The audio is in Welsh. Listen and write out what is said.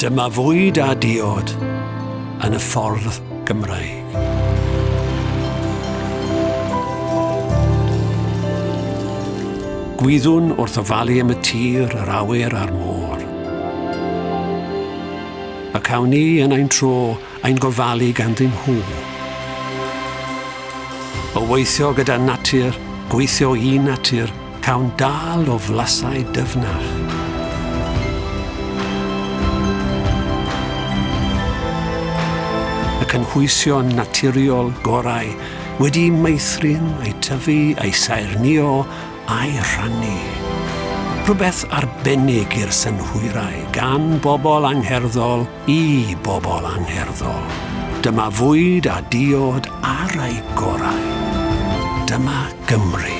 Dyma fwyd a diod yn y ffordd Gymraeg. Gwyddwn wrth ofalu am y tir, yr awyr a'r môr. Y cawn ni yn ein tro ein gofalu gan ddim hw. O weithio gyda natur, gweithio i natur, cawn dal o flasau dyfnach. cynhwysion naturiol gorau, wedi meithrin ei tyfu, ei saernio a'i rhannu. Rhywbeth arbennig i'r synhwyrau gan bobl angherddol i bobl angherddol. Dyma fwyd a diod ar ei gorau. Dyma Gymru.